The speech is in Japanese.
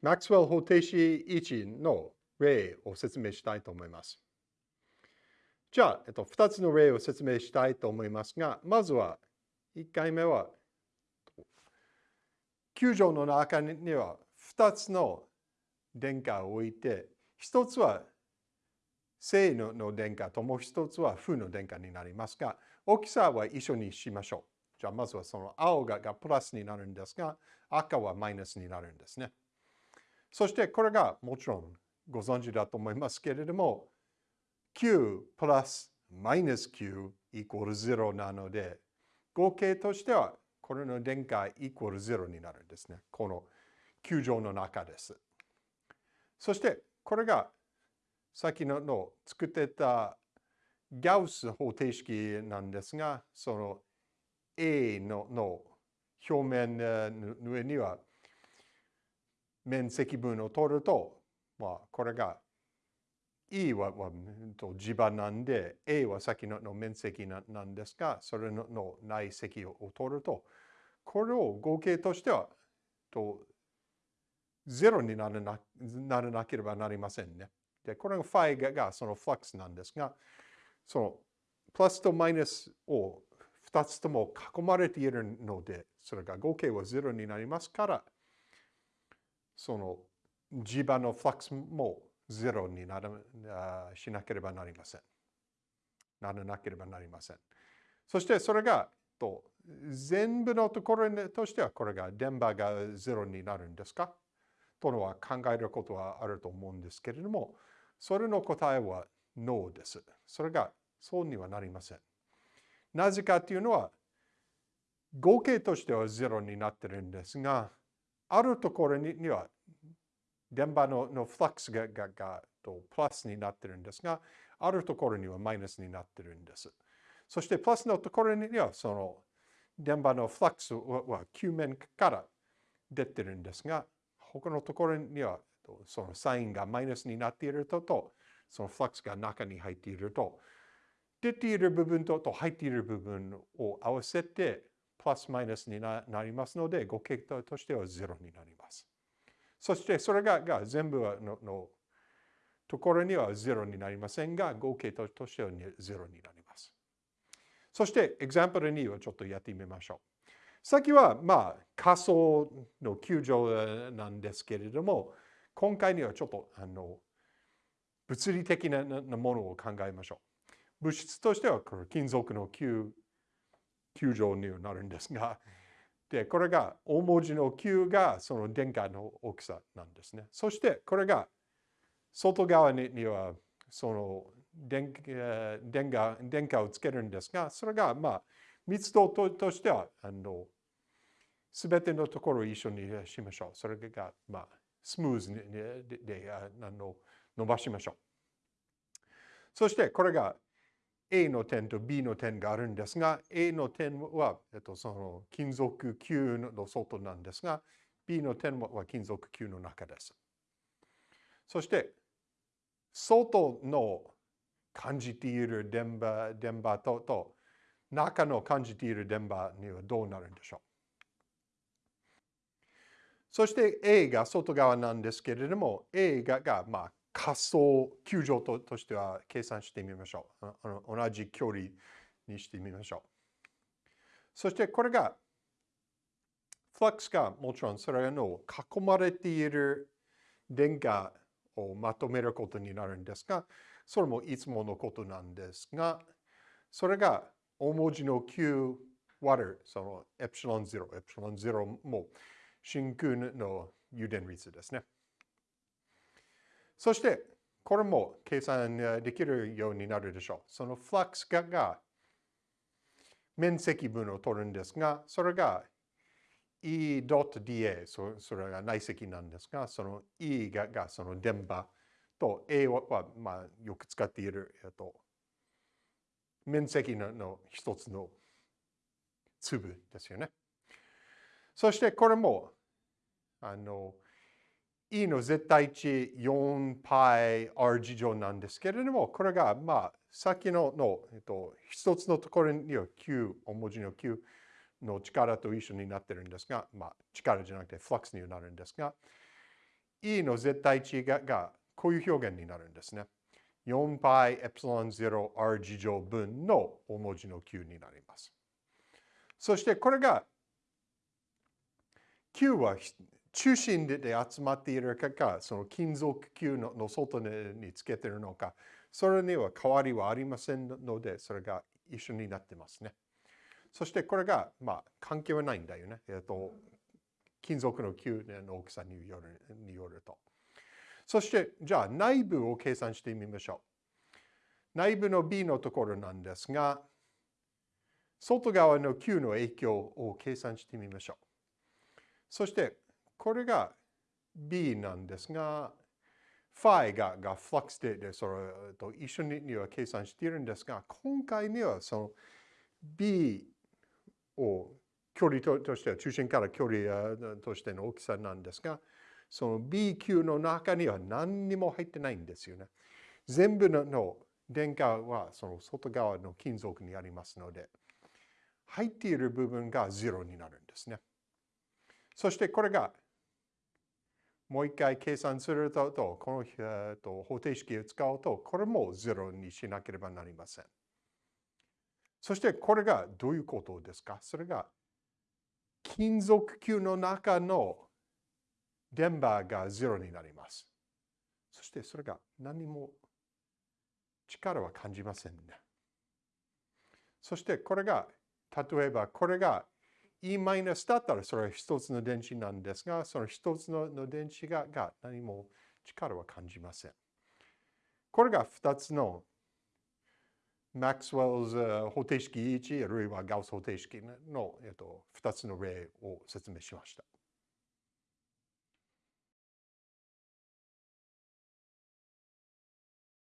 マックスウェル方程式1の例を説明したいと思います。じゃあ、えっと、2つの例を説明したいと思いますが、まずは1回目は、球場の中には2つの電荷を置いて、1つは正の電荷ともう1つは負の電荷になりますが、大きさは一緒にしましょう。じゃあまずはその青ががプラスになるんですが、赤はマイナスになるんですね。そしてこれがもちろんご存知だと思いますけれども、9プラスマイナス9イコール0なので、合計としてはこれの電荷イコール0になるんですね。この球状の中です。そしてこれが先のの作ってたガウス方程式なんですが、その A のの表面の上には面積分を取ると、まあ、これが E はは地場なんで、A は先のの面積なんですが、それのの内積を取ると、これを合計としては、と0にならなならなければなりませんね。で、これがファイががそのフラックスなんですが、そのプラスとマイナスを2つとも囲まれているので、それが合計は0になりますから、その磁場のフラックスもゼロにならしなければなりません。ならなければなりません。そしてそれがと全部のところとしてはこれが電波がゼロになるんですか？とのは考えることはあると思うんですけれども、それの答えは No です。それがそうにはなりません。なぜかというのは、合計としてはゼロになってるんですが、あるところには電波ののフラックスがががとプラスになってるんですが、あるところにはマイナスになってるんです。そしてプラスのところにはその電波のフラックスは球面から出てるんですが、他のところにはそのサインがマイナスになっているとと、そのフラックスが中に入っていると、出ている部分とと入っている部分を合わせてプラスマイナスになりますので、合計としてはゼロになります。そしてそれがが全部ののところには0になりませんが、合計としては0になります。そして、エグザンプル2をちょっとやってみましょう。先は、まあ、仮想の球場なんですけれども、今回にはちょっと、あの、物理的なものを考えましょう。物質としては、金属の球球状になるんですが、で、これが大文字の9がその電荷の大きさなんですね。そしてこれが外側にはその電電荷電荷をつけるんですが、それがまあ密度としてはあの全てのところを一緒にしましょう。それがまあスムーズにでであの伸ばしましょう。そしてこれが A の点と B の点があるんですが、A の点は、えっと、その金属球の外なんですが、B の点は金属球の中です。そして、外の感じている電波電波とと中の感じている電波にはどうなるんでしょうそして A が外側なんですけれども A がが、まあ、仮想球場ととしては計算してみましょう。あの同じ距離にしてみましょう。そしてこれが、フラックスがもちろんそれの囲まれている電荷をまとめることになるんですが、それもいつものことなんですが、それが大文字の Q 割る、そのエプシロン0、エプシロン0も真空の誘電率ですね。そして、これも計算できるようになるでしょう。そのフラックスが面積分を取るんですが、それが E.dA、それが内積なんですが、その E ががその電波と A は、まあ、よく使っている、えっと、面積のの一つの粒ですよね。そしてこれも、あの、E の絶対値 4πr 事乗なんですけれども、これが、まあ、さっきのの、えっと、一つのところには Q、大文字の Q の力と一緒になってるんですが、まあ、力じゃなくてフラックスになるんですが、E の絶対値ががこういう表現になるんですね。4π エプシロン 0r 事乗分の大文字の q になります。そしてこれが q は中心で集まっているかか、その金属球のの外につけているのか、それには変わりはありませんので、それが一緒になってますね。そしてこれが、まあ、関係はないんだよね。えっ、と、金属の球の大きさによるによると。そして、じゃあ内部を計算してみましょう。内部の B のところなんですが、外側の Q の影響を計算してみましょう。そして、これが B なんですが、ファイががフラックスででそれと一緒には計算しているんですが、今回にはその B を距離としては中心から距離としての大きさなんですが、その B 級の中には何にも入ってないんですよね。全部の電荷はその外側の金属にありますので、入っている部分が0になるんですね。そしてこれがもう一回計算すると、この、方程式を使うと、これも0にしなければなりません。そしてこれがどういうことですか？それが金属球の中の電波が0になります。そしてそれが何も力は感じませんね。そしてこれが、例えばこれが E マイナスだったらそれは一つの電子なんですが、その一つの電子がが何も力は感じません。これが二つのマックスウェルズ方程式1あるいはガウス方程式の、えっと、2つの例を説明しました。